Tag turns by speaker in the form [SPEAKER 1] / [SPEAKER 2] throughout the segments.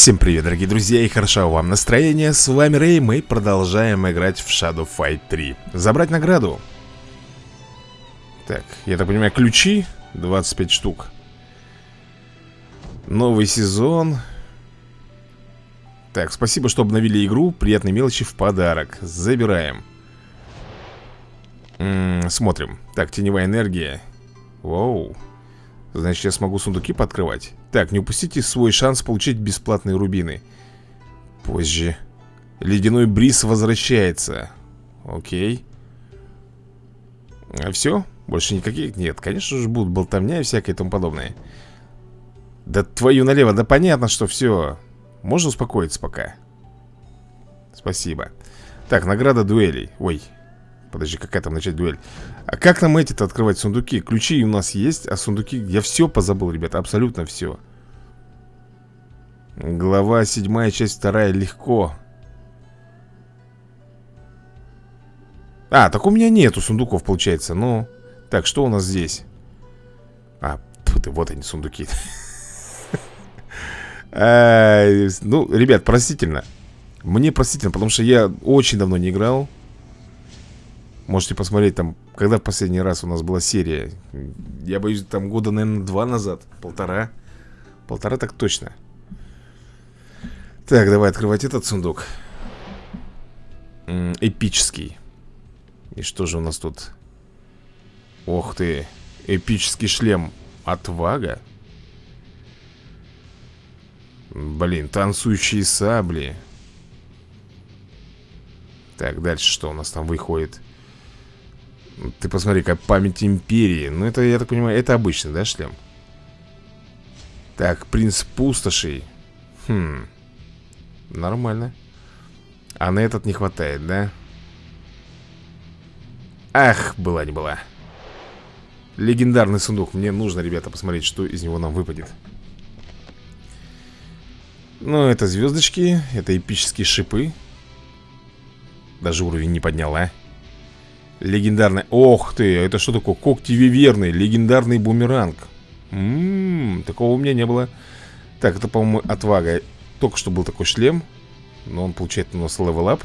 [SPEAKER 1] Всем привет, дорогие друзья, и хорошо вам настроение. С вами Рэй, мы продолжаем играть в Shadow Fight 3. Забрать награду. Так, я так понимаю, ключи 25 штук. Новый сезон. Так, спасибо, что обновили игру. Приятные мелочи в подарок. Забираем. М -м, смотрим. Так, теневая энергия. Воу. Значит, я смогу сундуки подкрывать. Так, не упустите свой шанс получить бесплатные рубины. Позже. Ледяной бриз возвращается. Окей. А все? Больше никаких? Нет, конечно же будут болтовня и всякое тому подобное. Да твою налево, да понятно, что все Можно успокоиться пока? Спасибо. Так, награда дуэлей. Ой, Подожди, какая там начать дуэль А как нам эти-то открывать сундуки? Ключи у нас есть, а сундуки... Я все позабыл, ребята, абсолютно все Глава седьмая, часть вторая, легко. А, так у меня нету сундуков, получается Ну, так, что у нас здесь? А, ты, вот они, сундуки. Ну, ребят, простительно. Мне простительно, потому что я очень давно не играл Можете посмотреть там, когда в последний раз у нас была серия? Я боюсь, там года, наверное, два назад Полтора. Полтора так точно. Так, давай открывать этот сундук. М -м, Эпический. И что же у нас тут? Ох ты Эпический шлем. Отвага? Блин, танцующие сабли. Так, дальше что у нас там выходит? Ты посмотри, как память империи. Ну это, я так понимаю, это обычный, да, шлем? Так, принц пустошей. Хм. Нормально. А на этот не хватает, да? Ах, была не была. Легендарный сундук. Мне нужно, ребята, посмотреть, что из него нам выпадет. Ну, это звездочки Это эпические шипы. Даже уровень не поднял, а? Легендарный... Ох ты, это что такое? Когти виверны, легендарный бумеранг. Ммм, такого у меня не было. Так, это, по-моему, отвага. Только что был такой шлем Но он получает у нас level up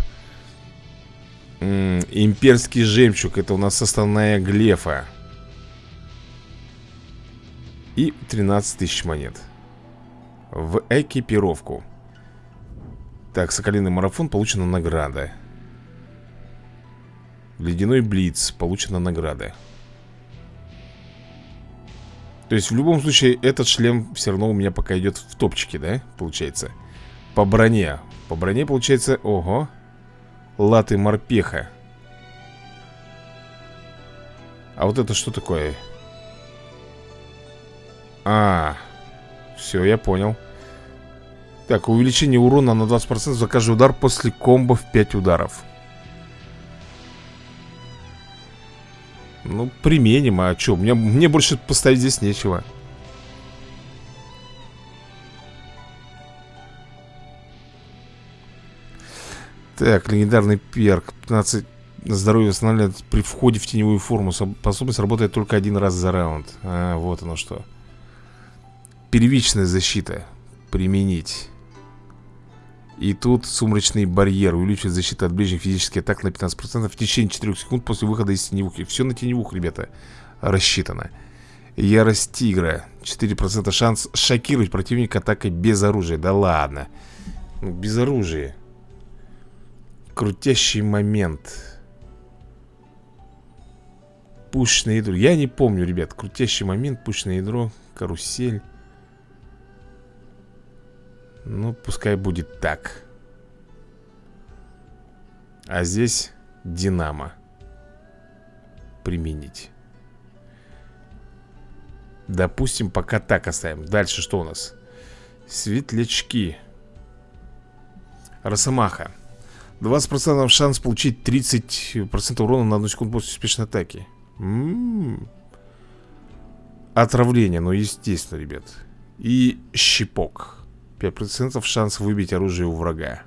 [SPEAKER 1] Имперский жемчуг Это у нас основная глефа. И 13 тысяч монет. В экипировку. Так, соколиный марафон Получена награда Ледяной Блиц. Получена награда. То есть в любом случае этот шлем все равно у меня пока идет в топчике, да? Получается. По броне. По броне получается... Ого. Латы морпеха. А вот это что такое? А, все, я понял. Так, увеличение урона на 20% за каждый удар после комбо в 5 ударов. Ну, применим, а что? Мне, мне больше поставить здесь нечего. Так, легендарный перк. 15 здоровье восстанавливает при входе в теневую форму. Способность работает только один раз за раунд. А, вот оно что. Первичная защита. Применить и тут сумрачный барьер увеличивает защиту от ближних физических атак на 15% в течение 4 секунд после выхода из теневухи. Все на теневух, ребята, рассчитано. Ярость тигра. 4% шанс шокировать противника атакой без оружия. Да ладно. Ну, без оружия. Крутящий момент. Пушное ядро. Я не помню, ребят. Крутящий момент, пушное ядро, карусель. Ну, пускай будет так. А здесь Динамо Применить. Допустим, пока так оставим. Дальше что у нас? Светлячки. Росомаха. 20% шанс получить 30% урона на одну секунду после успешной атаки. М -м -м. Отравление, ну естественно, ребят. И щипок 5% шанс выбить оружие у врага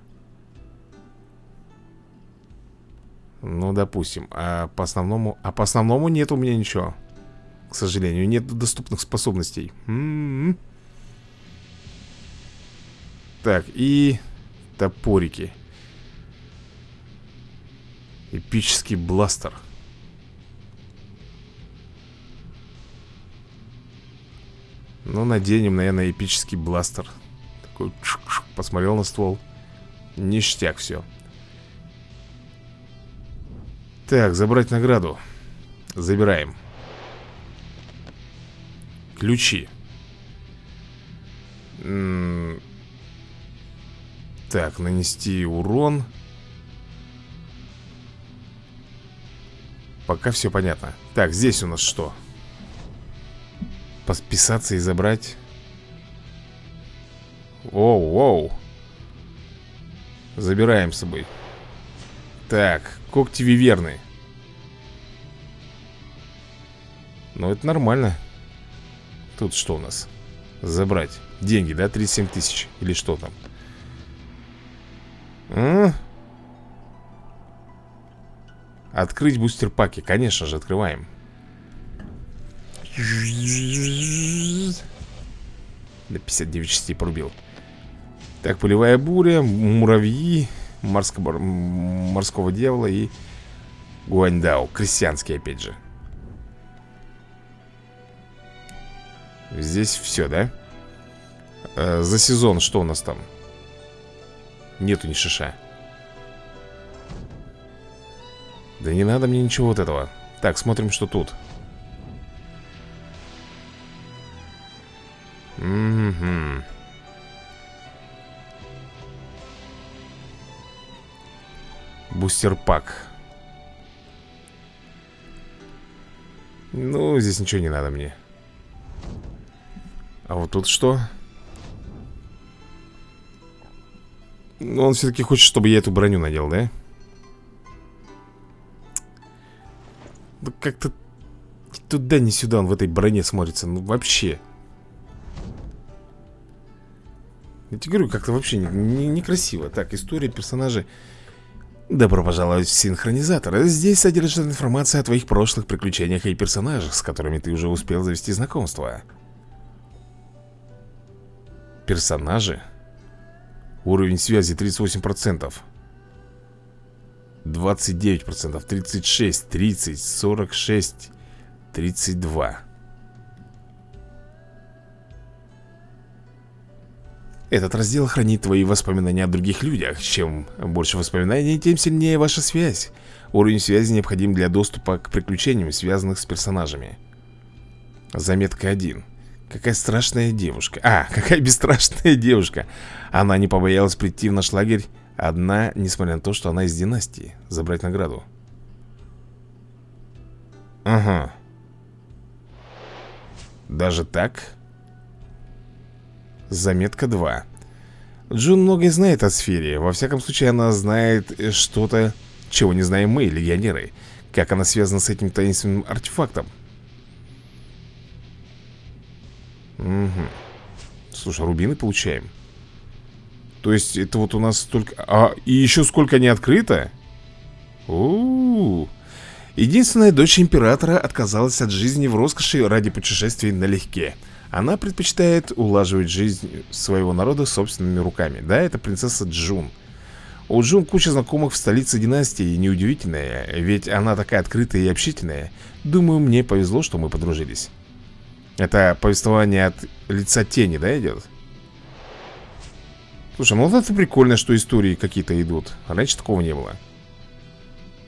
[SPEAKER 1] Ну, допустим А по основному... А по основному нет у меня ничего К сожалению, нет доступных способностей М -м -м. Так, и топорики. Эпический бластер. Ну, наденем, наверное, эпический бластер. Посмотрел на ствол. Ништяк все. Так, забрать награду. Забираем. Ключи. М -м так, нанести урон. Пока все понятно. Так, здесь у нас что? Подписаться и забрать. Оу, оу. Забираем с собой. Так, когти виверны. Ну, это нормально. Тут что у нас? Забрать. Деньги, да? 37 тысяч. Или что там? А? Открыть бустер-паки. Конечно же, открываем. До 59 частей порубил. Так, полевая буря, муравьи, морского, морского дьявола и Гуаньдао. Крестьянский, опять же. Здесь все, да? Э, за сезон что у нас там? Нету ни шиша. Да не надо мне ничего вот этого. Так, смотрим, что тут. Бустер-пак. Ну, здесь ничего не надо мне. А вот тут что? Ну, он все-таки хочет, чтобы я эту броню надел, да? Да как-то туда, не сюда он в этой броне смотрится. Ну, вообще. Я тебе говорю, как-то вообще некрасиво. Не, так, история персонажей. Добро пожаловать в синхронизатор. Здесь содержится информация о твоих прошлых приключениях и персонажах, с которыми ты уже успел завести знакомство. Персонажи? Уровень связи 38%. 29%, 36, 30, 46, 32. Этот раздел хранит твои воспоминания о других людях. Чем больше воспоминаний, тем сильнее ваша связь. Уровень связи необходим для доступа к приключениям, связанных с персонажами. Заметка 1. Какая страшная девушка. А, какая бесстрашная девушка. Она не побоялась прийти в наш лагерь одна, несмотря на то, что она из династии. Забрать награду. Ага. Даже так? Заметка 2. Джун многое знает о сфере. Во всяком случае, она знает что-то, чего не знаем мы, легионеры. Как она связана с этим таинственным артефактом. Угу. Слушай, рубины получаем. То есть это вот у нас столько... А, и еще сколько не открыто? У, -у, -у. Единственная дочь императора отказалась от жизни в роскоши ради путешествий налегке. Она предпочитает улаживать жизнь своего народа собственными руками. Да, это принцесса Джун. У Джун куча знакомых в столице династии, и неудивительно, ведь она такая открытая и общительная. Думаю, мне повезло, что мы подружились. Это повествование от лица тени, да, идет? Слушай, ну вот это прикольно, что истории какие-то идут. Раньше такого не было.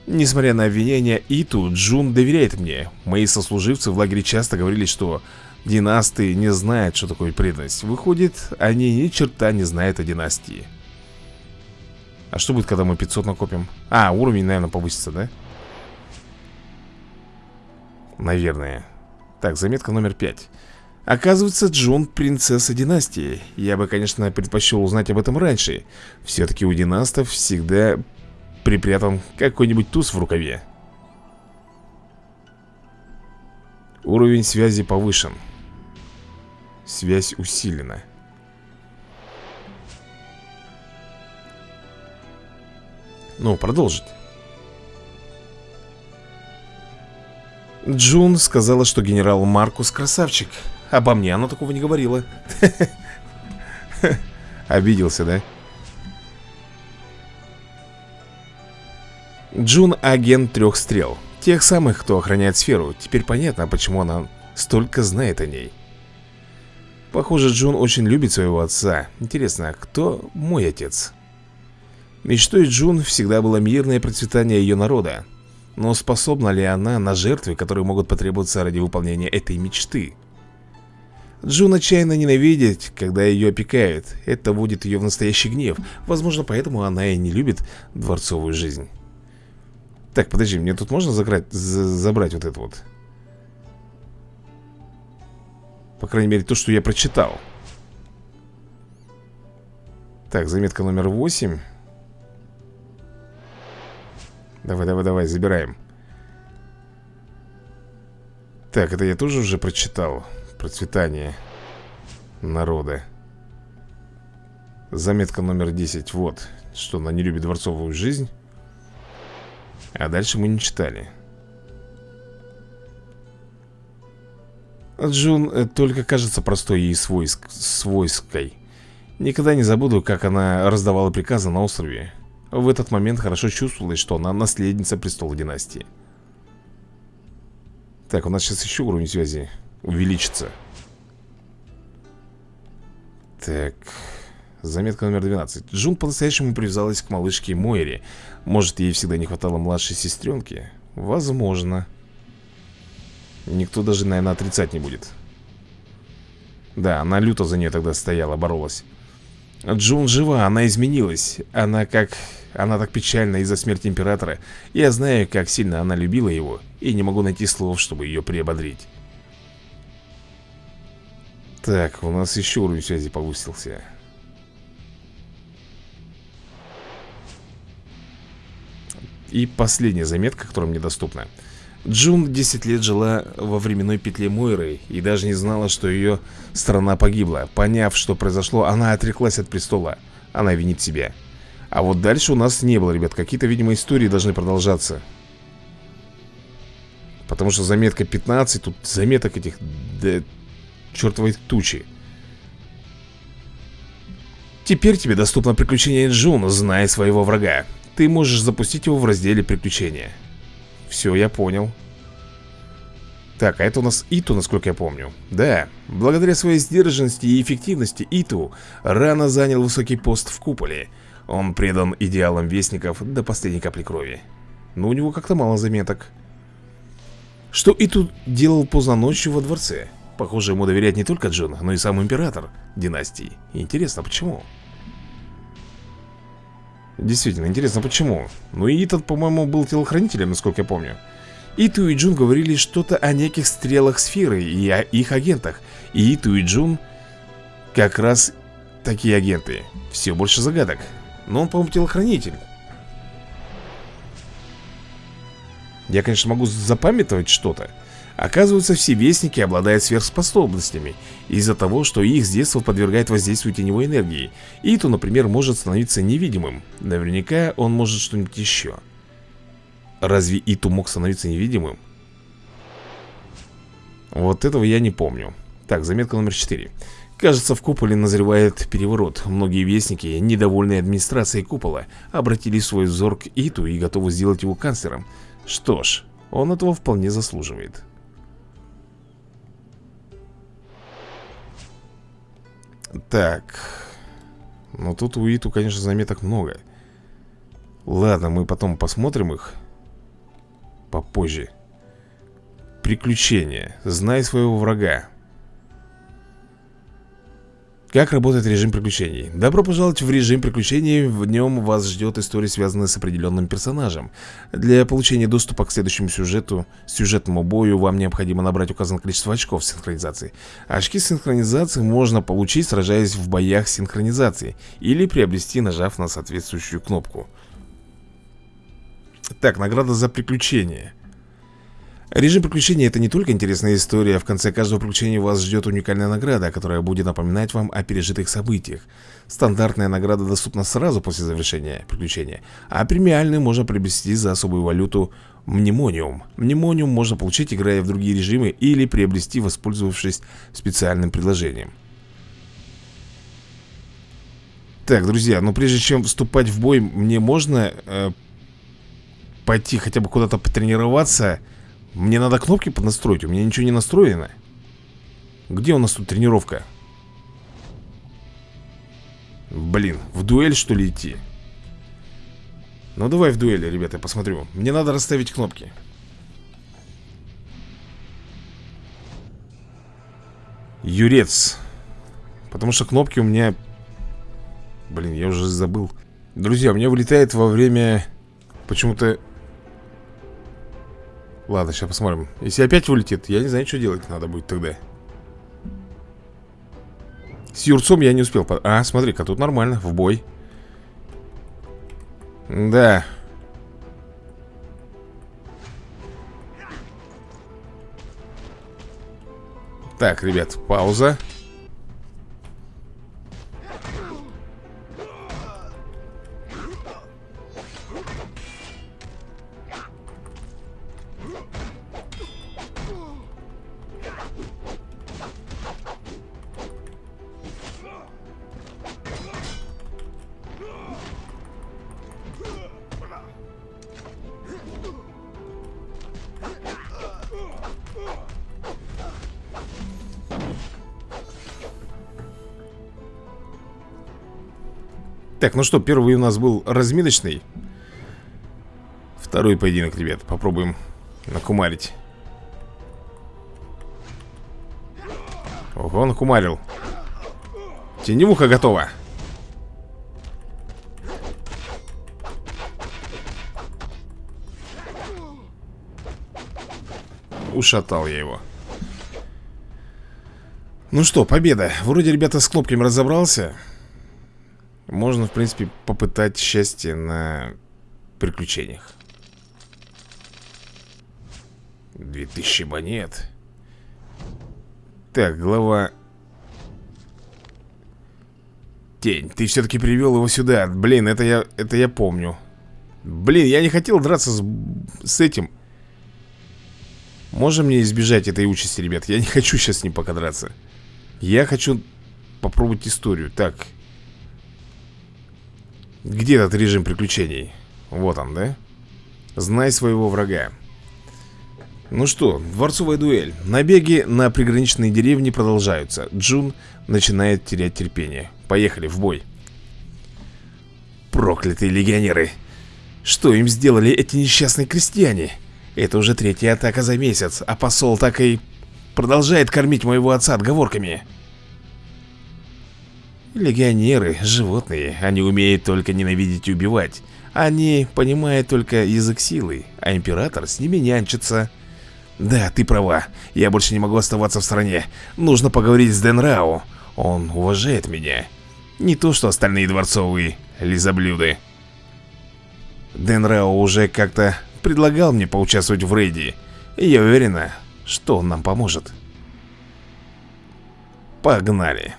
[SPEAKER 1] Несмотря на обвинения Иту, Джун доверяет мне. Мои сослуживцы в лагере часто говорили, что династы не знают, что такое преданность. Выходит, они ни черта не знают о династии. А что будет, когда мы 500 накопим? А, уровень, наверное, повысится, да? Наверное. Так, заметка номер пять. Оказывается, Джон принцесса династии. Я бы, конечно, предпочел узнать об этом раньше. Все-таки у династов всегда припрятан какой-нибудь туз в рукаве. Уровень связи повышен. Связь усилена. Ну, продолжить. Джун сказала, что генерал Маркус красавчик Обо мне она такого не говорила Обиделся, да? Джун — агент трех стрел Тех самых, кто охраняет сферу Теперь понятно, почему она столько знает о ней Похоже, Джун очень любит своего отца Интересно, а кто мой отец? Мечтой Джун всегда было мирное процветание ее народа Но способна ли она на жертвы, которые могут потребоваться ради выполнения этой мечты? Джун отчаянно ненавидит, когда ее опекают Это вводит ее в настоящий гнев Возможно, поэтому она и не любит дворцовую жизнь Так, подожди, мне тут можно заграть, забрать вот это вот? По крайней мере, то, что я прочитал. Так, заметка номер 8 Давай, давай, давай, забираем. Так, это я тоже уже прочитал. Процветание народа. Заметка номер 10 Вот, что она не любит дворцовую жизнь. А дальше мы не читали Джун э, только кажется простой и свойск... свойской. Никогда не забуду, как она раздавала приказы на острове. В этот момент хорошо чувствовалось, что она наследница престола династии. Так, у нас сейчас еще уровень связи увеличится. Так Заметка номер 12 Джун по-настоящему привязалась к малышке Мойре. Может, ей всегда не хватало младшей сестренки? Возможно Никто даже, наверное, отрицать не будет. Да, она люто за нее тогда стояла, боролась. Джун жива, она изменилась. Она как... Она так печальна из-за смерти Императора. Я знаю, как сильно она любила его И не могу найти слов, чтобы ее приободрить. Так, у нас еще уровень связи повысился. И последняя заметка, которая мне доступна Джун 10 лет жила во временной петле Мойры И даже не знала, что ее страна погибла. Поняв, что произошло, она отреклась от престола. Она винит себя. А вот дальше у нас не было, ребят. Какие-то, видимо, истории должны продолжаться. Потому что заметка 15 Тут заметок этих да, чертовой тучи. Теперь тебе доступно приключение Джун, зная своего врага. Ты можешь запустить его в разделе приключения Все, я понял Так, а это у нас Иту, насколько я помню Да, благодаря своей сдержанности и эффективности Иту рано занял высокий пост в куполе Он предан идеалам вестников до последней капли крови Но у него как-то мало заметок Что Иту делал поздно ночью во дворце? Похоже, ему доверяет не только Джон, но и сам император династии. Интересно, почему? Действительно, интересно, почему? Ну и этот, по-моему, был телохранителем, насколько я помню. Иту и Джун говорили что-то о неких стрелах сферы и о их агентах. И Иту и Джун как раз такие агенты. Все больше загадок. Но он, по-моему, телохранитель. Я, конечно, могу запамятовать что-то. Оказывается, все вестники обладают сверхспособностями Из-за того, что их с детства подвергает воздействию теневой энергии. Иту, например, может становиться невидимым. Наверняка он может что-нибудь еще Разве Иту мог становиться невидимым? Вот этого я не помню. Так, заметка номер 4 Кажется, в куполе назревает переворот. Многие вестники, недовольные администрацией купола Обратили свой взор к Иту и готовы сделать его канцлером. Что ж, он этого вполне заслуживает Так. Ну тут у Иту, конечно, заметок много. Ладно, мы потом посмотрим их. Попозже. Приключения. Знай своего врага. Как работает режим приключений? Добро пожаловать в режим приключений, в нем вас ждет история, связанная с определенным персонажем. Для получения доступа к следующему сюжету, сюжетному бою, вам необходимо набрать указанное количество очков синхронизации. Очки синхронизации можно получить, сражаясь в боях синхронизации, или приобрести, нажав на соответствующую кнопку. Так, награда за приключение. Режим приключения это не только интересная история, в конце каждого приключения вас ждет уникальная награда, которая будет напоминать вам о пережитых событиях. Стандартная награда доступна сразу после завершения приключения, а премиальную можно приобрести за особую валюту Мнемониум. Мнемониум можно получить, играя в другие режимы, или приобрести, воспользовавшись специальным предложением. Так, друзья, ну прежде чем вступать в бой Мне можно э, пойти хотя бы куда-то потренироваться Мне надо кнопки поднастроить У меня ничего не настроено. Где у нас тут тренировка? Блин, в дуэль что ли идти? Ну давай в дуэли, ребята, посмотрю. Мне надо расставить кнопки. Юрец. Потому что кнопки у меня Блин, я уже забыл. Друзья, у меня вылетает во время Почему-то Ладно, сейчас посмотрим. Если опять вылетит, я не знаю, что делать надо будет тогда. С Юрцом я не успел А, смотри-ка, тут нормально, в бой. Да. Так, ребят, пауза Так, ну что, первый у нас был разминочный. Второй поединок, ребят Попробуем накумарить. Ого, накумарил. Теневуха готова. Ушатал я его. Ну что, победа. Вроде, ребята, с кнопками разобрался можно, в принципе, попытать счастье на приключениях. 2000 монет. Так, глава. Тень, ты все-таки привел его сюда. Блин, это я, это я помню. Блин, я не хотел драться с, с этим. Можем мне избежать этой участи, ребят? Я не хочу сейчас с ним пока драться. Я хочу попробовать историю. Так, где этот режим приключений? Вот он, да? Знай своего врага. Ну что, дворцовая дуэль. Набеги на приграничные деревни продолжаются. Джун начинает терять терпение. Поехали, в бой. Проклятые легионеры! Что им сделали эти несчастные крестьяне? Это уже третья атака за месяц А посол так и продолжает кормить моего отца отговорками Легионеры – животные, они умеют только ненавидеть и убивать. Они понимают только язык силы, а император с ними нянчится. Да, ты права, я больше не могу оставаться в стране. Нужно поговорить с Дэн Рау. Он уважает меня. Не то, что остальные дворцовые лизоблюды. Дэн Рау уже как-то предлагал мне поучаствовать в рейде. И я уверена, что он нам поможет. Погнали.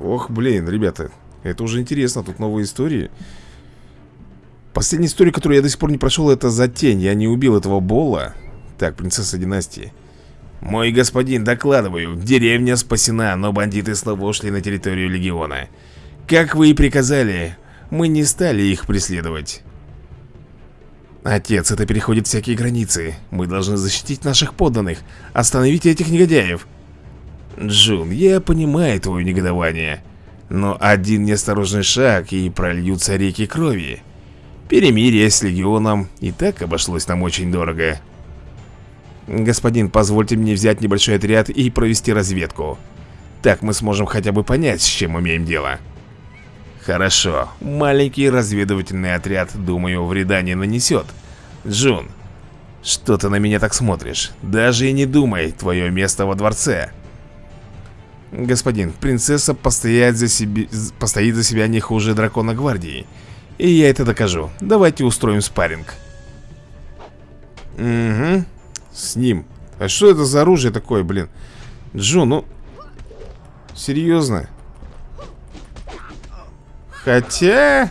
[SPEAKER 1] Ох, блин, ребята Это уже интересно, тут новые истории. Последняя история, которую я до сих пор не прошел Это за тень, я не убил этого Бола. Так, принцесса династии. Мой господин, докладываю Деревня спасена, но бандиты снова ушли на территорию Легиона. Как вы и приказали Мы не стали их преследовать. Отец, это переходит всякие границы. Мы должны защитить наших подданных. Остановите этих негодяев Джун, я понимаю твое негодование Но один неосторожный шаг и прольются реки крови. Перемирие с Легионом и так обошлось нам очень дорого. Господин, позвольте мне взять небольшой отряд и провести разведку. Так мы сможем хотя бы понять, с чем имеем дело. Хорошо, маленький разведывательный отряд, думаю, вреда не нанесет Джун, что ты на меня так смотришь? Даже и не думай, твое место во дворце Господин, принцесса постоит за, себе, постоит за себя не хуже дракона гвардии. И я это докажу. Давайте устроим спарринг. Угу С ним. А что это за оружие такое, блин? Джо, ну Серьезно? Хотя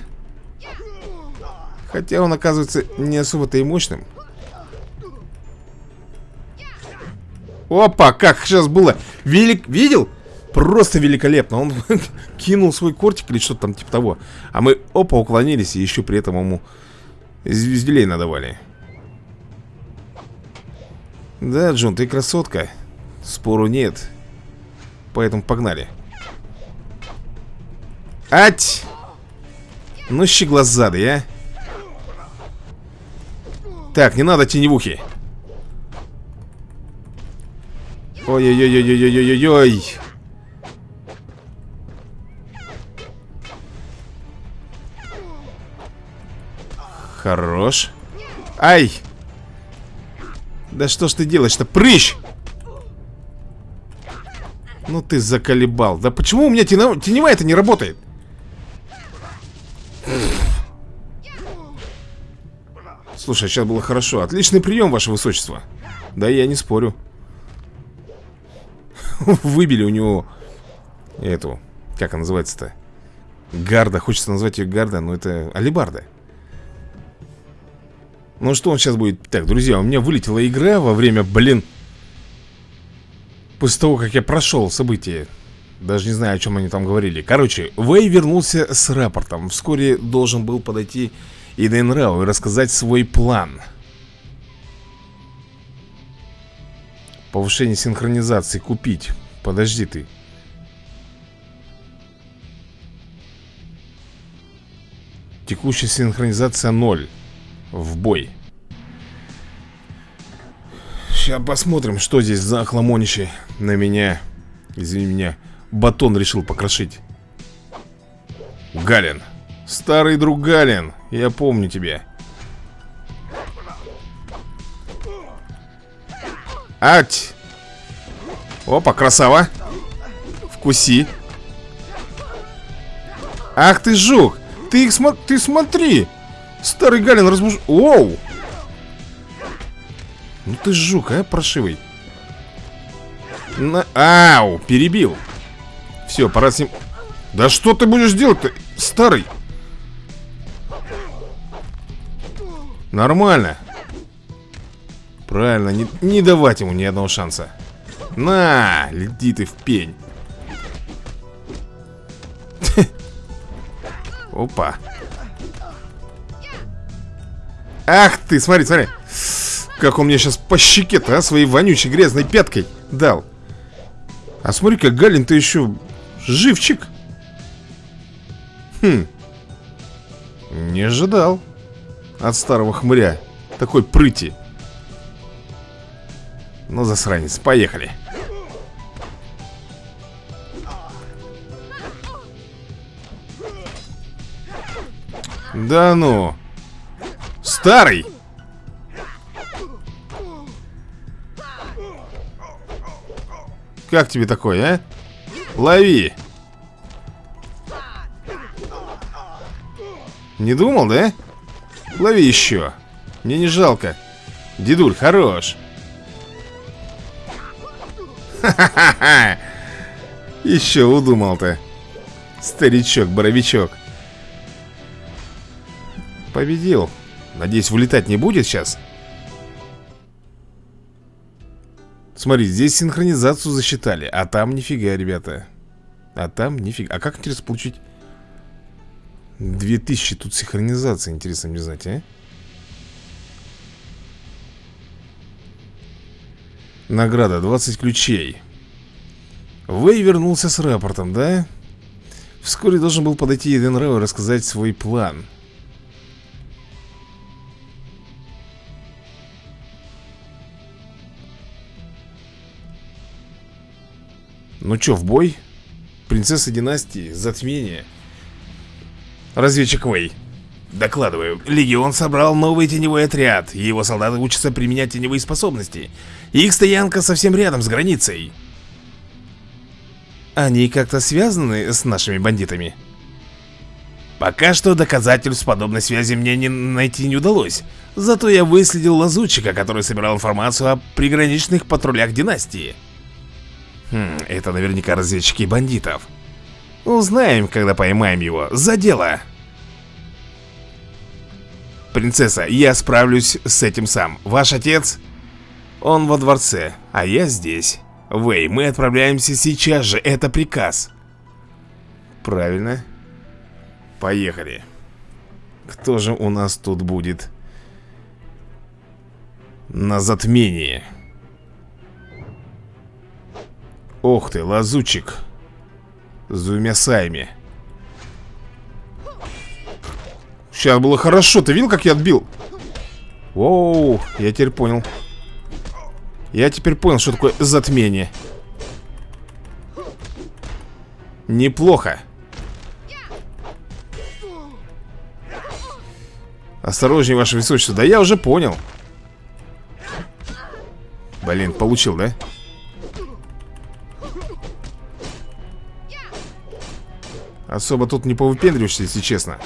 [SPEAKER 1] Хотя он оказывается не особо-то и мощным. Опа, как сейчас было? Велик, видел? Просто великолепно. Он кинул свой кортик или что-то там типа того. А мы, опа, уклонились и еще при этом ему звезделей надавали. Да, Джон, ты красотка. Спору нет. Поэтому погнали. Ать! Ну, щеглазады, а. Так, не надо теневухи. Ой-ой-ой-ой-ой-ой-ой-ой. Хорош. Ай! Да что ж ты делаешь-то? Прыщ! Ну ты заколебал. Да почему у меня теневая, теневая это не работает? Слушай, сейчас было хорошо. Отличный прием, ваше высочество. Да, я не спорю. Выбили у него эту, как она называется-то? Гарда, хочется назвать ее Гарда, но это Алибарда. Ну что он сейчас будет? Так, друзья, у меня вылетела игра во время, блин После того, как я прошел события. Даже не знаю, о чем они там говорили. Короче, Вэй вернулся с рапортом. Вскоре должен был подойти Иден Рау и рассказать свой план. Повышение синхронизации купить. Подожди ты. Текущая синхронизация 0 В бой. Сейчас посмотрим, что здесь за хламонище на меня Извини меня Батон решил покрошить. Галин. Старый друг Галин Я помню тебя. Ать! Опа, красава. Вкуси. Ах ты жук! Ты их смо... ты смотри Старый Галин разбуж... Оу! Ну ты жук, а, прошивый На... Ау, перебил. Все, пора с ним... Да что ты будешь делать-то, старый? Нормально. Правильно, не, не давать ему ни одного шанса. На, лети ты в пень. Опа Ах ты, смотри, смотри как он мне сейчас по щеке-то, а, своей вонючей грязной пяткой дал. А смотри, как Галин-то еще живчик. Хм. Не ожидал от старого хмыря такой прыти. Ну, засранец, поехали. Да ну. Старый. Как тебе такое, а? Лови. Не думал, да? Лови еще. Мне не жалко. Дедуль, хорош. Ха-ха-ха Еще удумал-то. Старичок-боровичок Победил Надеюсь, вылетать не будет сейчас? Смотри, здесь синхронизацию засчитали А там нифига, ребята. А там нифига. А как, интересно, получить? 2000 тут синхронизация, интересно мне знать, а? Награда, 20 ключей. Вэй вернулся с рапортом, да? Вскоре должен был подойти Еден Рэу и рассказать свой план Ну чё, в бой? Принцесса династии, затмение. Разведчик Вэй. Докладываю, Легион собрал новый теневой отряд. Его солдаты учатся применять теневые способности. Их стоянка совсем рядом с границей. Они как-то связаны с нашими бандитами? Пока что доказательств подобной связи мне не найти не удалось. Зато я выследил лазутчика, который собирал информацию о приграничных патрулях династии Хм, это наверняка разведчики бандитов. Узнаем, когда поймаем его. За дело! Принцесса, я справлюсь с этим сам. Ваш отец? Он во дворце, а я здесь. Вэй, мы отправляемся сейчас же, это приказ Правильно Поехали Кто же у нас тут будет? На затмение Ох ты, лазучик. С двумя саями. Сейчас было хорошо, ты видел, как я отбил? Воу, я теперь понял. Я теперь понял, что такое затмение. Неплохо. Осторожнее, ваше высочество. Да я уже понял. Блин, получил, да? Особо тут не повыпендриваешься, если честно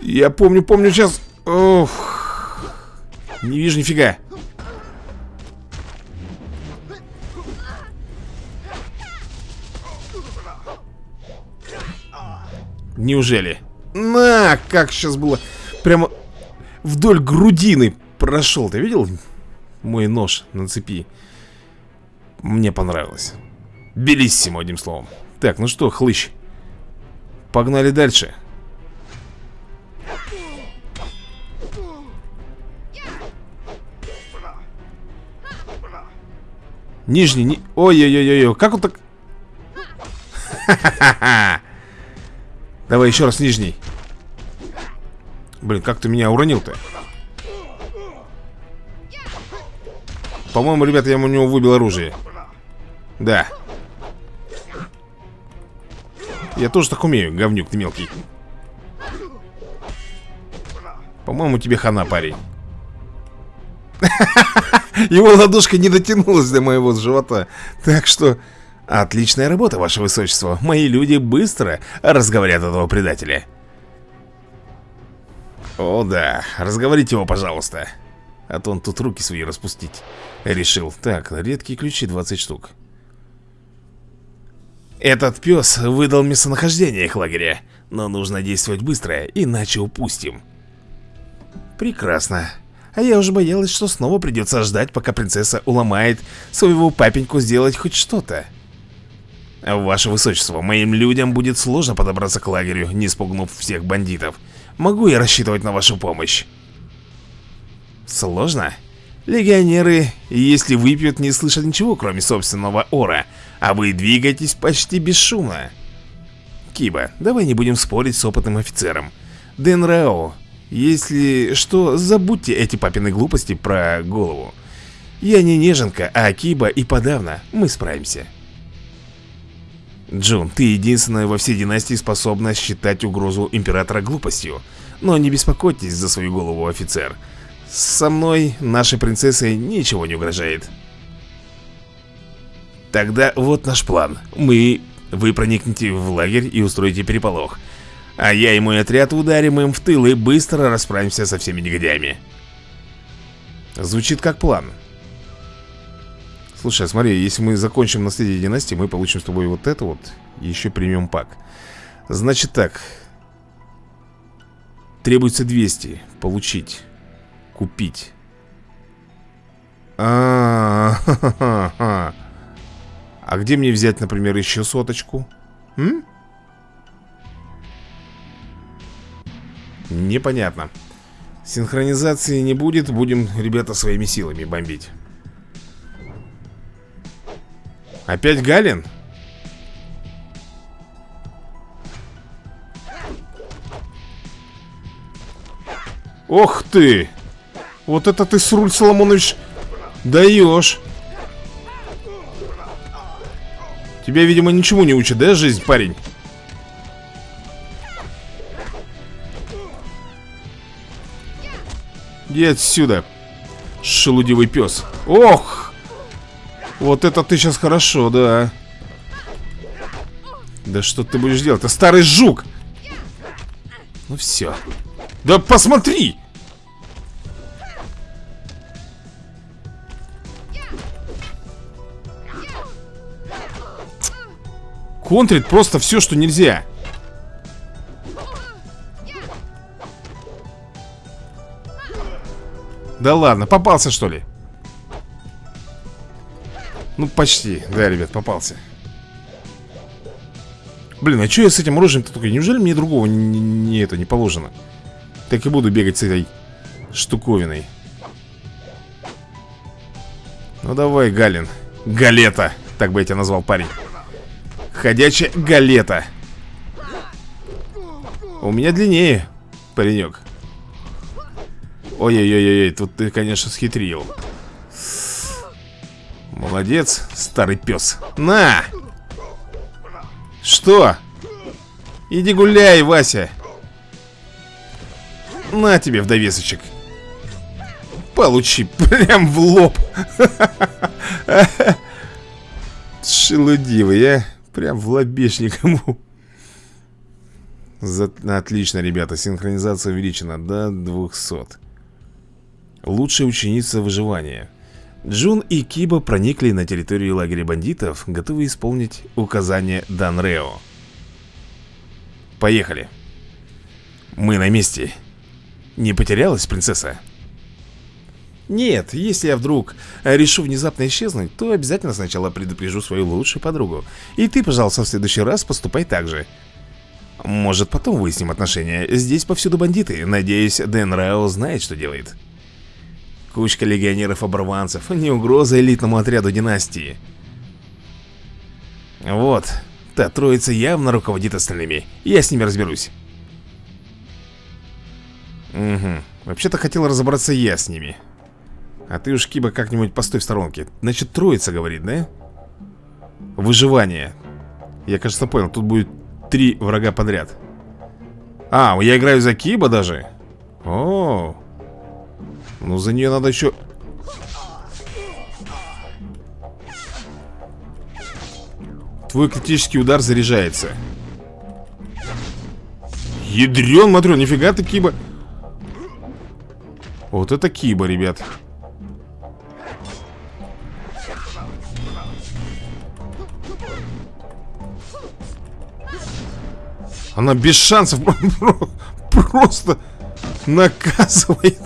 [SPEAKER 1] Я помню, помню сейчас Ох. Не вижу нифига Неужели? На, как сейчас было Прямо вдоль грудины прошел Ты видел? Мой нож на цепи Мне понравилось Белиссимо, одним словом Так, ну что, хлыщ Погнали дальше Нижний, ни... ой-ой-ой-ой, как он так... Давай еще раз нижний. Блин, как ты меня уронил-то? По-моему, ребята, я у него выбил оружие. Да. Я тоже так умею, говнюк ты мелкий. По-моему, тебе хана, парень. Его ладошка не дотянулась до моего живота. Так что... Отличная работа, ваше высочество. Мои люди быстро разговорят этого предателя. О да, разговорите его, пожалуйста. А то он тут руки свои распустить решил. Так, редкие ключи 20 штук. Этот пес выдал местонахождение их лагеря. Но нужно действовать быстро, иначе упустим. Прекрасно. А я уже боялась, что снова придется ждать, пока принцесса уломает своего папеньку сделать хоть что-то. Ваше Высочество, моим людям будет сложно подобраться к лагерю, не спугнув всех бандитов. Могу я рассчитывать на вашу помощь? Сложно? Легионеры, если выпьют, не слышат ничего, кроме собственного ора, а вы двигаетесь почти бесшумно. Киба, давай не будем спорить с опытным офицером. Дэн Рао, если что, забудьте эти папины глупости про голову. Я не неженка, а Киба и подавно мы справимся. Джун, ты единственная во всей династии способна считать угрозу императора глупостью. Но не беспокойтесь за свою голову, офицер. Со мной, нашей принцессе, ничего не угрожает. Тогда вот наш план. Мы... Вы проникнете в лагерь и устроите переполох. А я и мой отряд ударим им в тыл и быстро расправимся со всеми негодяями. Звучит как план. Слушай, а смотри, если мы закончим наследие династии, мы получим с тобой вот это вот и еще премиум пак. Значит так. Требуется 200. Получить. Купить. А, -а, где мне взять, например, еще соточку? М? Непонятно Синхронизации не будет Будем, ребята, своими силами бомбить Опять Галин? Ох ты! Вот это ты, Сруль Соломонович, даешь! Тебя, видимо, ничему не учит, да, жизнь, парень? Иди отсюда Шелудивый пес Ох! Вот это ты сейчас хорошо, да Да что ты будешь делать? Это старый жук Ну все Да посмотри! Контрит просто все, что нельзя Да ладно, попался что ли? Ну, почти. Да, ребят, попался. Блин, а что я с этим оружием-то только? Неужели мне другого не, не это не положено? Так и буду бегать с этой штуковиной. Ну давай, Галин. Галета. Так бы я тебя назвал, парень. Ходячая галета. У меня длиннее, паренек. Ой-ой-ой-ой, тут ты, конечно, схитрил. Молодец, старый пес. На! Что? Иди гуляй, Вася. На тебе в довесочек. Получи прям в лоб. Шелудивый, а? Прям в лобешник ему. За... Отлично, ребята, синхронизация увеличена до 200 Лучшая ученица выживания. Джун и Киба проникли на территорию лагеря бандитов, готовы исполнить указания Данрео. Поехали. Мы на месте. Не потерялась принцесса? Нет, если я вдруг решу внезапно исчезнуть, то обязательно сначала предупрежу свою лучшую подругу. И ты, пожалуйста, в следующий раз поступай так же. Может, потом выясним отношения. Здесь повсюду бандиты. Надеюсь, Дэн Рао знает, что делает. Кучка легионеров-оборванцев. Не угроза элитному отряду династии. Вот. Та троица явно руководит остальными. Я с ними разберусь. Угу. Вообще-то хотел разобраться я с ними. А ты уж, Киба, как-нибудь постой в сторонке. Значит, троица говорит, да? Выживание. Я, кажется, понял, тут будет три врага подряд. А, я играю за Киба даже? О, Ну, за нее надо еще... Твой критический удар заряжается. Ядрен, матрен, нифига ты, Киба. Вот это Киба, ребят Она без шансов просто наказывает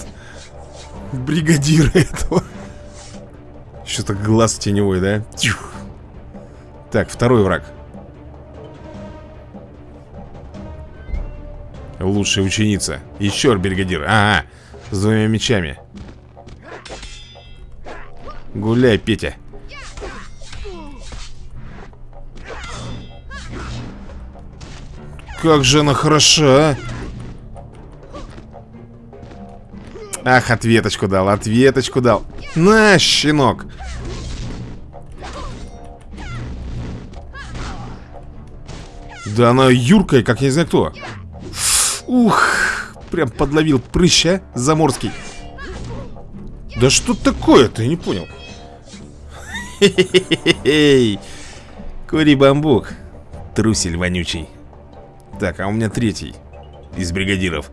[SPEAKER 1] бригадира этого. Что-то глаз теневой, да? Тюх. Так, второй враг. Лучшая ученица. Еще бригадир. Ага, с двумя мечами. Гуляй, Петя. Как же она хороша, а? Ах, ответочку дал, ответочку дал. На, щенок. Да она юркая, как я не знаю кто. Ух, прям подловил прыща заморский. Да что такое-то, я не понял? Хе-хе-хе-хе Кури бамбук. Трусель вонючий так, а у меня третий Из бригадиров.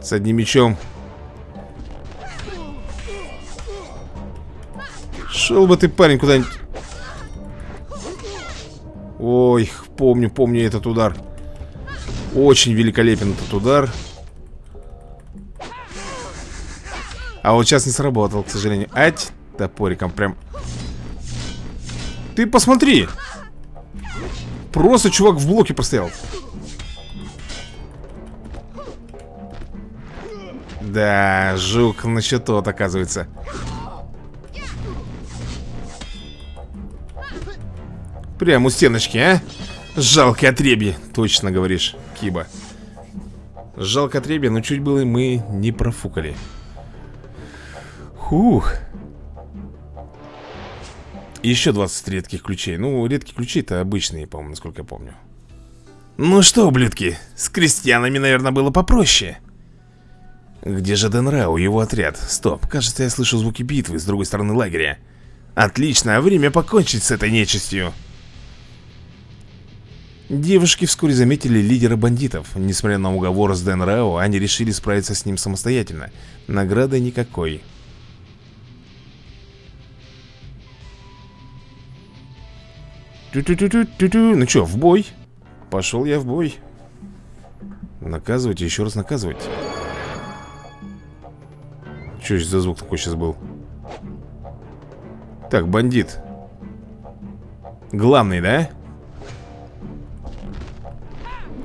[SPEAKER 1] С одним мечом Шел бы ты, парень, куда-нибудь. Ой, помню, помню этот удар. Очень великолепен этот удар. А вот сейчас не сработал, к сожалению. Ать, топориком прям ты посмотри. Просто чувак в блоке простоял Да, жук на счету, оказывается. Прям у стеночки, а? Жалкое отребье, точно говоришь, Киба. Жалко отребье, но чуть было мы не профукали. Хух еще 20 редких ключей. Ну, редкие ключи это обычные, по-моему, насколько я помню. Ну что, ублюдки, с крестьянами, наверное, было попроще. Где же Денрау, его отряд? Стоп, кажется, я слышу звуки битвы с другой стороны лагеря. Отлично, время покончить с этой нечистью. Девушки вскоре заметили лидера бандитов. Несмотря на уговор с Дэн Рао, они решили справиться с ним самостоятельно. Награды никакой Ту -ту -ту. Ну что, в бой? Пошел я в бой. Наказывать и еще раз наказывать. Что за звук такой сейчас был? Так, бандит. Главный, да?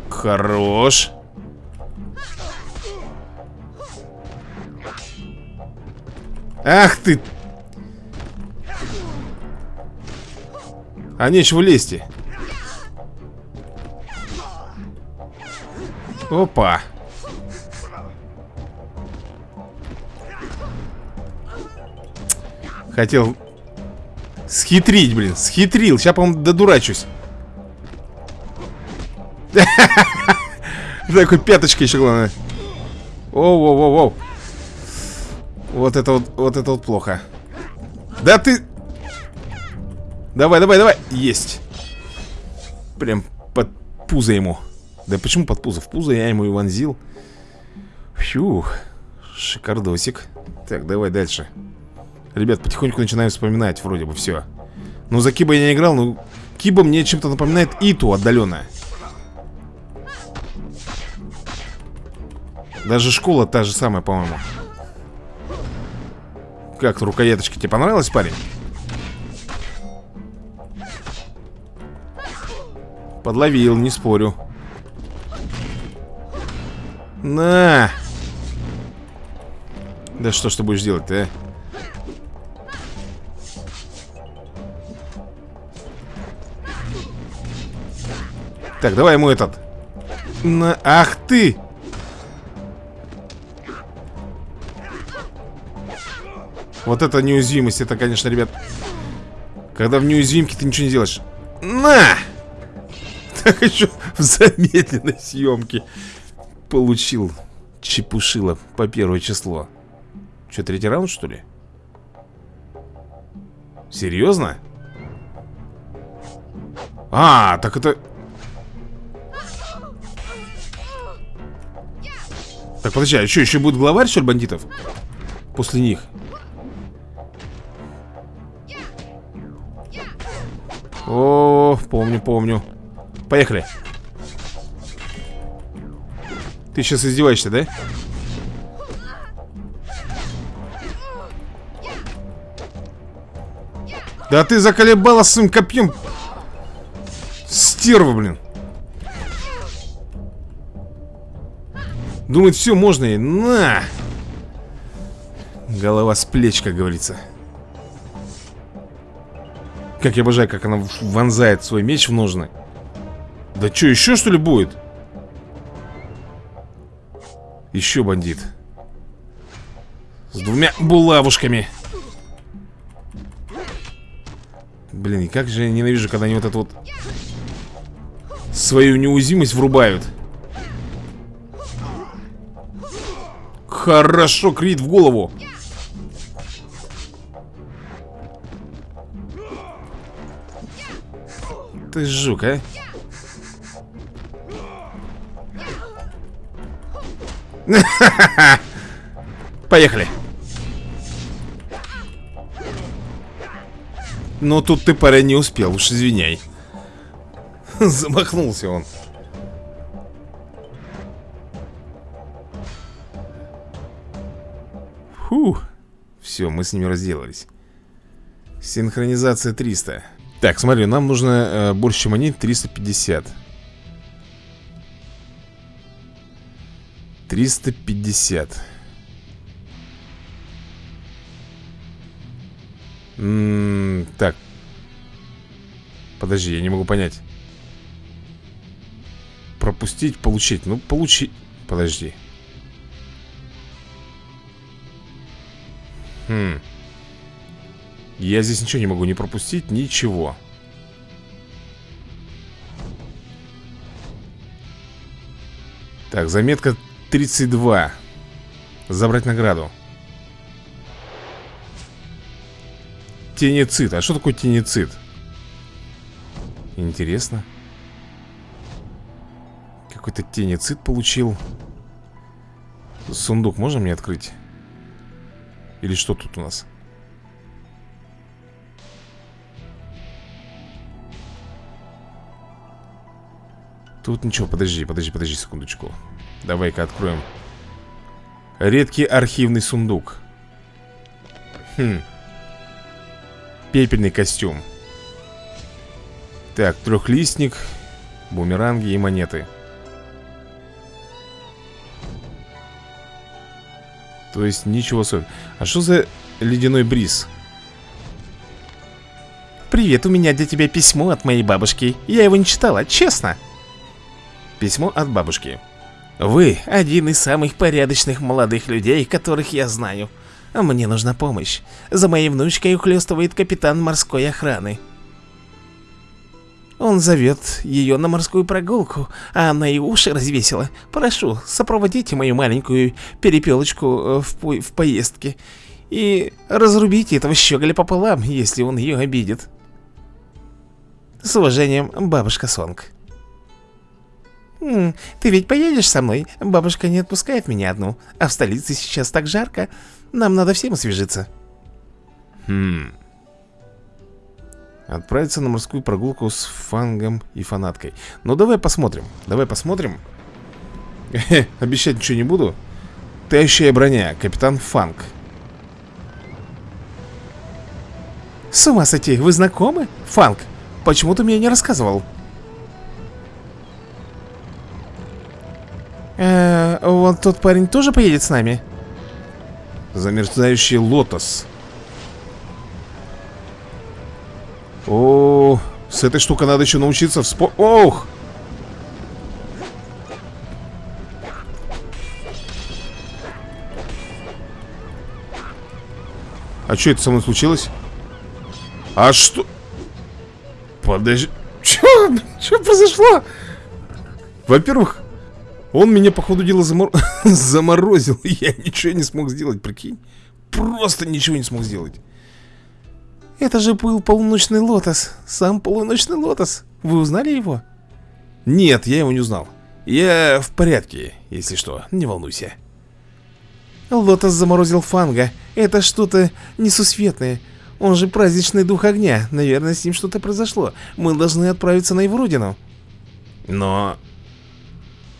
[SPEAKER 1] Хорош. Ах ты! А нечего лезть. Опа. Хотел схитрить, блин, схитрил. Сейчас, по-моему, додурачусь. Такой пяточка еще главное. Оу-оу-оу-оу. Вот это вот, вот это вот плохо. Да ты... Давай, давай, давай. Есть. Прям под пузо ему. Да почему под пузо? В пузо я ему и вонзил. Фух. Шикардосик. Так, давай дальше. Ребят, потихоньку начинаем вспоминать вроде бы все. Ну, за Киба я не играл, но Киба мне чем-то напоминает Иту отдаленно. Даже школа та же самая, по-моему. Как рукояточка тебе понравилась, парень? Подловил, не спорю. На! Да что ж ты будешь делать-то, а? Так, давай ему этот. На... Ах ты! Вот это неуязвимость, это, конечно, ребят Когда в неуязвимке ты ничего не делаешь На! Так еще в замедленной съемке Получил Чепушило по первое число Что, третий раунд, что ли? Серьезно? А, так это... Так, подожди, а что, еще будет главарь, что ли, бандитов? После них О, помню, помню Поехали. Ты сейчас издеваешься, да? Да ты заколебала своим копьем. Стерва, блин. Думает, все, можно и на! Голова с плеч, как говорится. Как я обожаю, как она вонзает свой меч в ножны. Да что, еще что ли будет? Еще бандит. С двумя булавушками. Блин, и как же я ненавижу, когда они вот эту вот свою неуязвимость врубают. Хорошо, крит в голову. ты жук, а? Поехали. Но тут ты, парень, не успел, уж извиняй. Замахнулся он. Фу. Все, мы с ними разделались. Синхронизация 300. Так, смотри, нам нужно э, больше, они, 350 350 М -м Так. Подожди, я не могу понять. Пропустить, получить. Ну, получить Подожди. Хм. Я здесь ничего не могу не пропустить, ничего. Так, заметка 32 Забрать награду. Тенецит, а что такое тенецит? Интересно. Какой-то тенецит получил. Сундук можно мне открыть? Или что тут у нас? Тут ничего, подожди, подожди, подожди секундочку Давай-ка откроем. Редкий архивный сундук. Хм. Пепельный костюм. Так, трехлистник Бумеранги и монеты. То есть ничего особенного А что за ледяной бриз?
[SPEAKER 2] Привет, у меня для тебя письмо от моей бабушки. Я его не читала, честно.
[SPEAKER 1] Письмо от бабушки
[SPEAKER 2] Вы один из самых порядочных молодых людей, которых я знаю Мне нужна помощь За моей внучкой ухлёстывает капитан морской охраны он зовет ее на морскую прогулку, а она и уши развесила. Прошу, сопроводите мою маленькую перепелочку э, в, по в поездке. И разрубите этого щеголя пополам, если он ее обидит. С уважением, бабушка Сонг. «Ты ведь поедешь со мной? Бабушка не отпускает меня одну, а в столице сейчас так жарко. Нам надо всем освежиться».
[SPEAKER 1] «Хм...» Отправиться на морскую прогулку с фангом и фанаткой Ну давай посмотрим Давай посмотрим Обещать ничего не буду Тающая броня, капитан Фанг
[SPEAKER 2] С ума сойти, вы знакомы? Фанг, почему ты мне не рассказывал? Э, вот тот парень тоже поедет с нами?
[SPEAKER 1] Замерзающий лотос О, с этой штукой надо еще научиться вспо... Ох! А что это со мной случилось? А что? Подожди. Что? Что произошло? Во-первых, он меня, по ходу дела, замор... заморозил. Я ничего не смог сделать, прикинь. Просто ничего не смог сделать.
[SPEAKER 2] Это же был полуночный лотос. Сам полуночный лотос. Вы узнали его?
[SPEAKER 1] Нет, я его не узнал. Я в порядке, если что, не волнуйся.
[SPEAKER 2] Лотос заморозил Фанга. Это что-то несусветное. Он же праздничный дух огня. Наверное, с ним что-то произошло. Мы должны отправиться на его родину.
[SPEAKER 1] Но...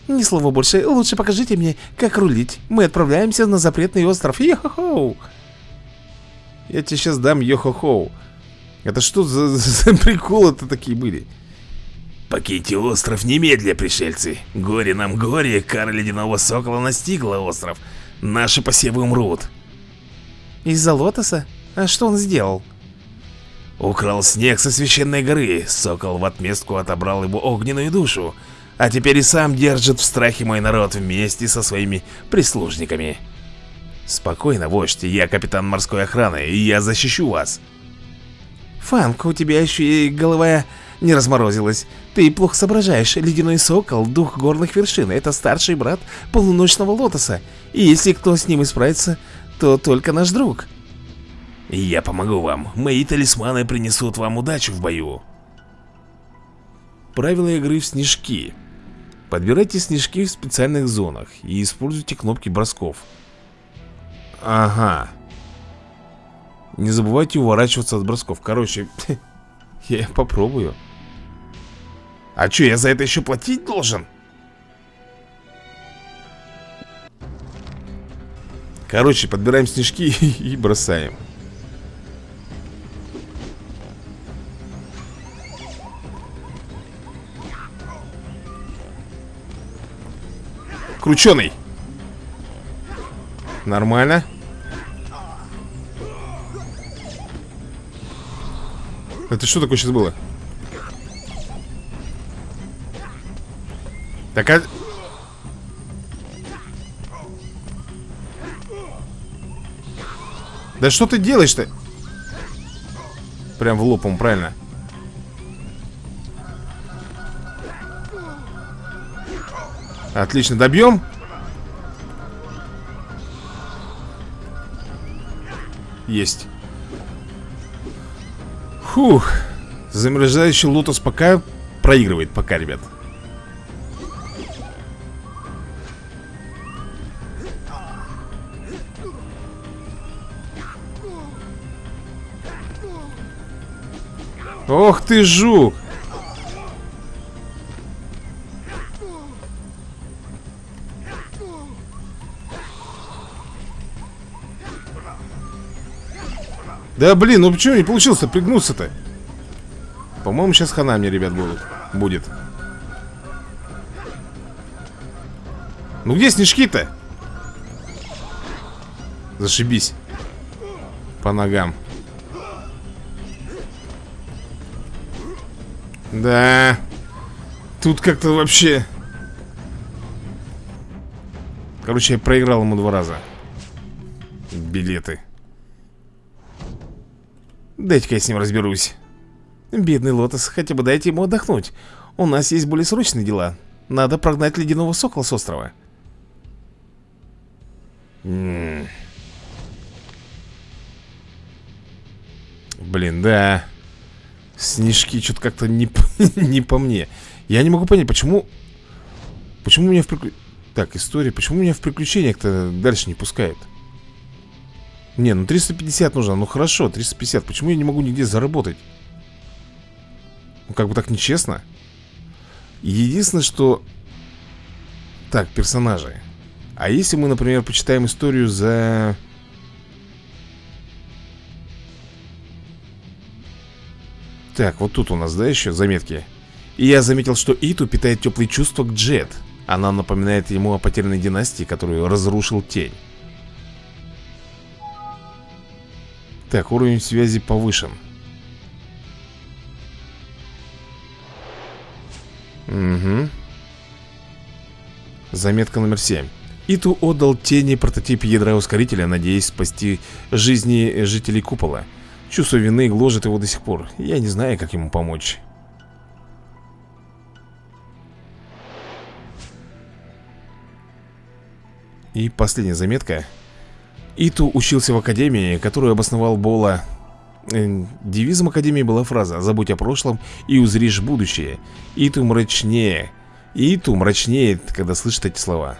[SPEAKER 2] Ни слова больше, лучше покажите мне, как рулить Мы отправляемся на запретный остров Йо-хо-хо
[SPEAKER 1] я тебе сейчас дам йо-хо-хоу. Это что за, за приколы-то такие были?
[SPEAKER 3] Покиньте остров немедля, пришельцы. Горе нам горе, кара ледяного сокола настигла остров. Наши посевы умрут.
[SPEAKER 2] Из-за лотоса? А что он сделал?
[SPEAKER 3] Украл снег со священной горы. Сокол в отместку отобрал его огненную душу. А теперь и сам держит в страхе мой народ вместе со своими прислужниками. Спокойно, вождь, я капитан морской охраны, и я защищу вас.
[SPEAKER 2] Фанк, у тебя еще и голова не разморозилась. Ты плохо соображаешь. Ледяной сокол, дух горных вершин, это старший брат полуночного лотоса. И если кто с ним исправится, то только наш друг.
[SPEAKER 3] Я помогу вам. Мои талисманы принесут вам удачу в бою.
[SPEAKER 1] Правила игры в снежки. Подбирайте снежки в специальных зонах и используйте кнопки бросков. Ага. Не забывайте уворачиваться от бросков. Короче, я попробую. А что, я за это еще платить должен? Короче, подбираем снежки и бросаем. Крученый. Нормально. Это что такое сейчас было? Так, а... Да что ты делаешь-то? Прям в лоб, правильно. Отлично, добьем. Есть. Фух. Замерзающий лотос пока проигрывает, пока, ребят. Ох ты, жук! Да блин, ну почему не получилось-то пригнуться-то? По-моему, сейчас хана мне, ребят, будут. Будет. Ну где снежки-то? Зашибись. По ногам. Да. Тут как-то вообще... Короче, я проиграл ему два раза. Билеты.
[SPEAKER 2] Дайте-ка я с ним разберусь. Бедный Лотос, хотя бы дайте ему отдохнуть. У нас есть более срочные дела. Надо прогнать ледяного сокола с острова.
[SPEAKER 1] Блин, да. Снежки что-то как-то не, не по мне. Я не могу понять, почему... Почему меня в приключениях... Так, история. Почему меня в приключениях-то дальше не пускает? Не, ну 350 нужно. Ну хорошо, 350. Почему я не могу нигде заработать? Ну как бы так нечестно. Единственное, что... Так, персонажи. А если мы, например, почитаем историю за... Так, вот тут у нас, да, еще заметки И я заметил, что Иту питает теплые чувства к Джет Она напоминает ему о потерянной династии, которую разрушил Тень Так, уровень связи повышен. Угу Заметка номер 7 Иту отдал тени прототип ядра ускорителя, надеясь спасти жизни жителей купола. Чувство вины гложет его до сих пор. Я не знаю, как ему помочь. И последняя заметка Иту учился в академии, которую обосновал Бола. Э, Девизом академии была фраза «Забудь о прошлом и узришь будущее» Иту мрачнее. Иту мрачнеет, когда слышит эти слова.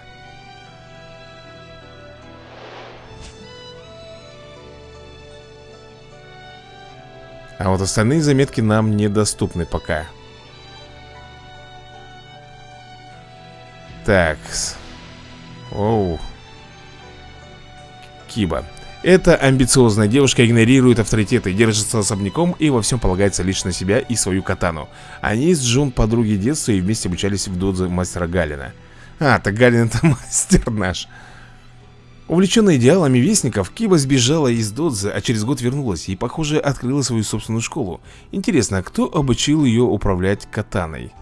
[SPEAKER 1] А вот остальные заметки нам недоступны пока. Так Оу Киба эта амбициозная девушка игнорирует авторитеты, держится особняком и во всем полагается лишь на себя и свою катану. Они с Джун подруги детства и вместе обучались в додзе мастера Галина. А, так Галин это мастер наш. Увлеченная идеалами вестников, Киба сбежала из Додзе, а через год вернулась и, похоже, открыла свою собственную школу. Интересно, кто обучил ее управлять катаной?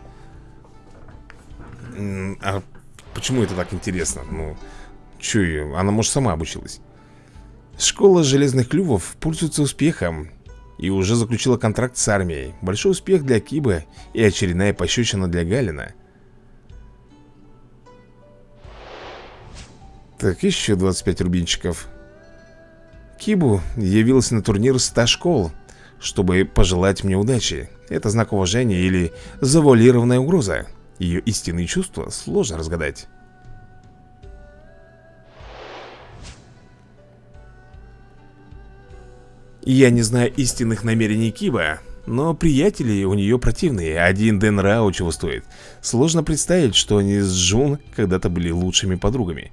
[SPEAKER 1] А почему это так интересно? Ну, что ее? Она, может, сама обучилась. Школа железных клювов пользуется успехом и уже заключила контракт с армией. Большой успех для Кибы и очередная пощечина для Галина. Так, еще 25 рубинчиков Кибу явился на турнир 100 школ Чтобы пожелать мне удачи Это знак уважения или завуалированная угроза Ее истинные чувства сложно разгадать Я не знаю истинных намерений Киба но приятели у нее противные Один Дэн Рао чего стоит Сложно представить, что они с Джун когда-то были лучшими подругами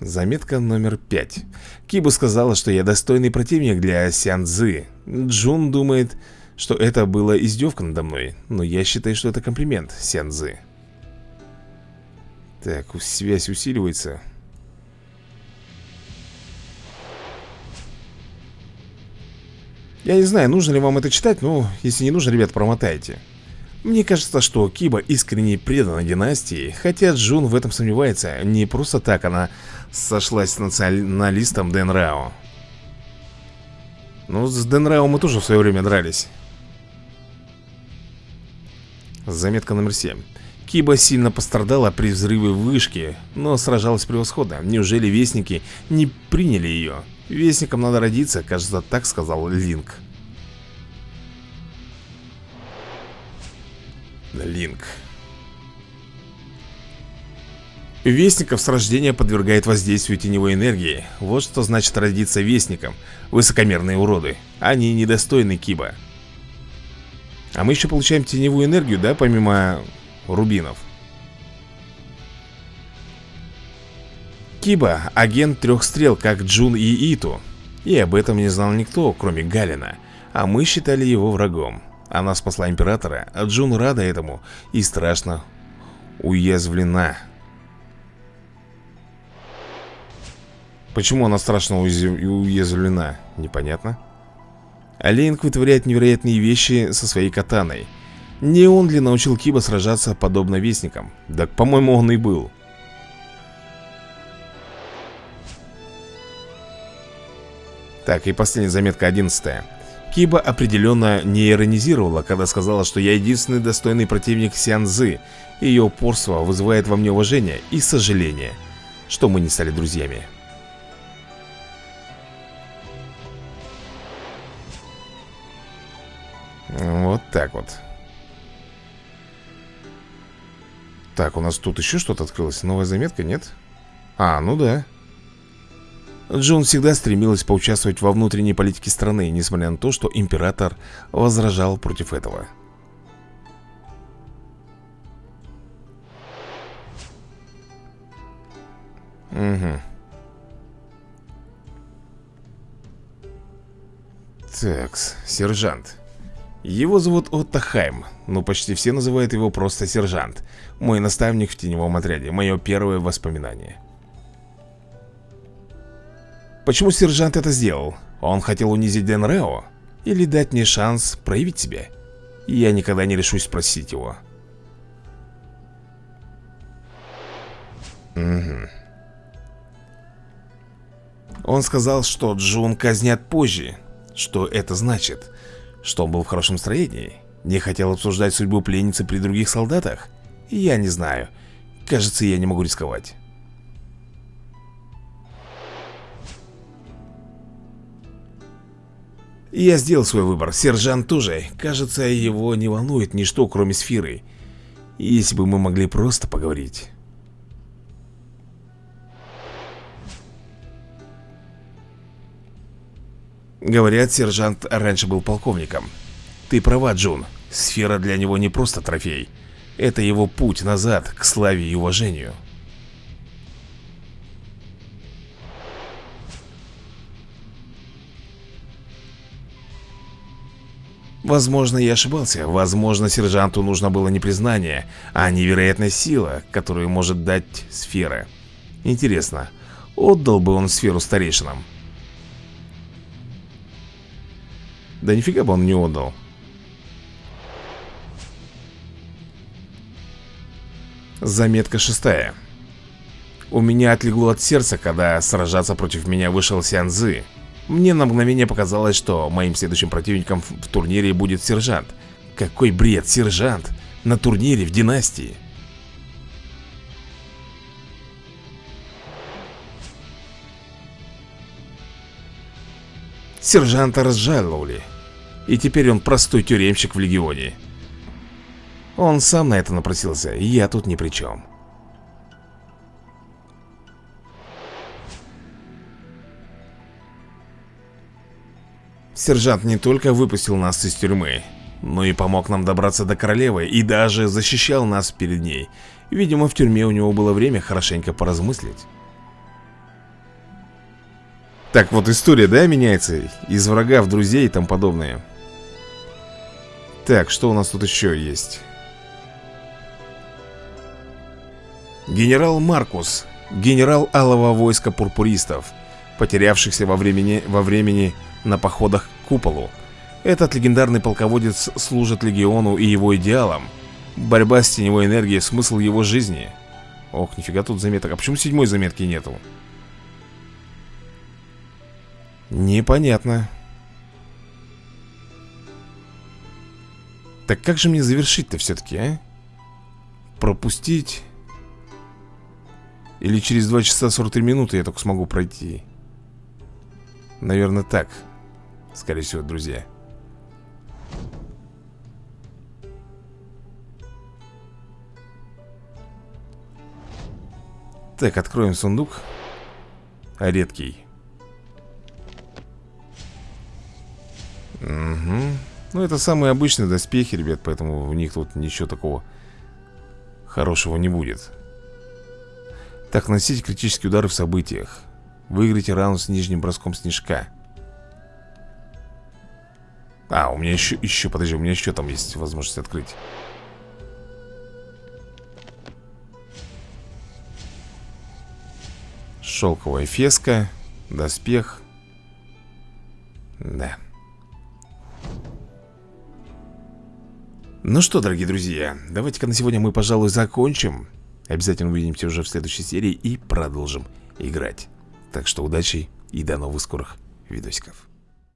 [SPEAKER 1] Заметка номер пять. Киба сказала, что я достойный противник для Сян. Джун думает, что это было издевка надо мной, но я считаю, что это комплимент Сян Цзы. Так, связь усиливается. Я не знаю, нужно ли вам это читать, но если не нужно, ребят, промотайте. Мне кажется, что Киба искренне предана династии, хотя Джун в этом сомневается. Не просто так она сошлась с националистом Дэн Рао. Ну, с Дэн Рао мы тоже в свое время дрались. Заметка номер 7. Киба сильно пострадала при взрыве вышки, но сражалась превосходно. Неужели вестники не приняли ее? Вестникам надо родиться, кажется, так сказал Линк. Линк. Вестников с рождения подвергает воздействию теневой энергии. Вот что значит родиться вестником. Высокомерные уроды. Они недостойны Киба. А мы еще получаем теневую энергию, да, помимо рубинов. Киба – агент трех стрел, как Джун и Иту. И об этом не знал никто, кроме Галина. А мы считали его врагом. Она спасла императора, а Джун рада этому и страшно уязвлена. Почему она страшно уязвлена, непонятно. Олейнг вытворяет невероятные вещи со своей катаной. Не он ли научил Киба сражаться подобно вестникам? Да, по-моему, он и был. Так, и последняя заметка, одиннадцатая. Киба определенно не иронизировала, когда сказала, что я единственный достойный противник Сянзы. Ее упорство вызывает во мне уважение и сожаление, что мы не стали друзьями. Вот так вот. Так, у нас тут еще что-то открылось. Новая заметка, нет? А, ну да. Джун всегда стремилась поучаствовать во внутренней политике страны, несмотря на то, что император возражал против этого. Угу. Такс, сержант. Его зовут Отто Хайм, но почти все называют его просто сержант. Мой наставник в теневом отряде, мое первое воспоминание. Почему сержант это сделал? Он хотел унизить Денрео? Или дать мне шанс проявить себя? Я никогда не решусь спросить его. Угу. Он сказал, что Джун казнят позже. Что это значит? Что он был в хорошем настроении? Не хотел обсуждать судьбу пленницы при других солдатах? Я не знаю. Кажется, я не могу рисковать. Я сделал свой выбор. Сержант тоже. Кажется, его не волнует ничто, кроме сферы. Если бы мы могли просто поговорить. Говорят, сержант раньше был полковником. Ты права, Джун. Сфера для него не просто трофей. Это его путь назад к славе и уважению. Возможно, я ошибался. Возможно, сержанту нужно было не признание, а невероятная сила, которую может дать сфера. Интересно, отдал бы он сферу старейшинам? Да нифига бы он не отдал. Заметка шестая. У меня отлегло от сердца, когда сражаться против меня вышел Сянзы. Мне на мгновение показалось, что моим следующим противником в турнире будет сержант. Какой бред, сержант! На турнире в династии. Сержанта разжаловали. И теперь он простой тюремщик в Легионе. Он сам на это напросился, я тут ни при чем. Сержант не только выпустил нас из тюрьмы, но и помог нам добраться до королевы и даже защищал нас перед ней. Видимо, в тюрьме у него было время хорошенько поразмыслить. Так вот история, да, меняется? Из врага в друзей и тому подобное. Так, что у нас тут еще есть? Генерал Маркус, генерал алого войска пурпуристов, потерявшихся во времени, во времени на походах к куполу. Этот легендарный полководец служит легиону и его идеалам. Борьба с теневой энергией – смысл его жизни. Ох, нифига тут заметок. А почему седьмой заметки нету? Непонятно. Так как же мне завершить-то все-таки, а? Пропустить? Или через 2 часа 43 минуты я только смогу пройти? Наверное, так. Скорее всего, друзья. Так, откроем сундук. Редкий. Угу. Ну, это самые обычные доспехи, ребят, поэтому в них тут ничего такого хорошего не будет. Так, наносите критические удары в событиях. Выиграйте раунд с нижним броском снежка. А, у меня еще, еще, подожди, у меня еще там есть возможность открыть. Шелковая феска Доспех. Да Ну что, дорогие друзья, давайте-ка на сегодня мы, пожалуй, закончим. Обязательно увидимся уже в следующей серии и продолжим играть. Так что удачи и до новых скорых видосиков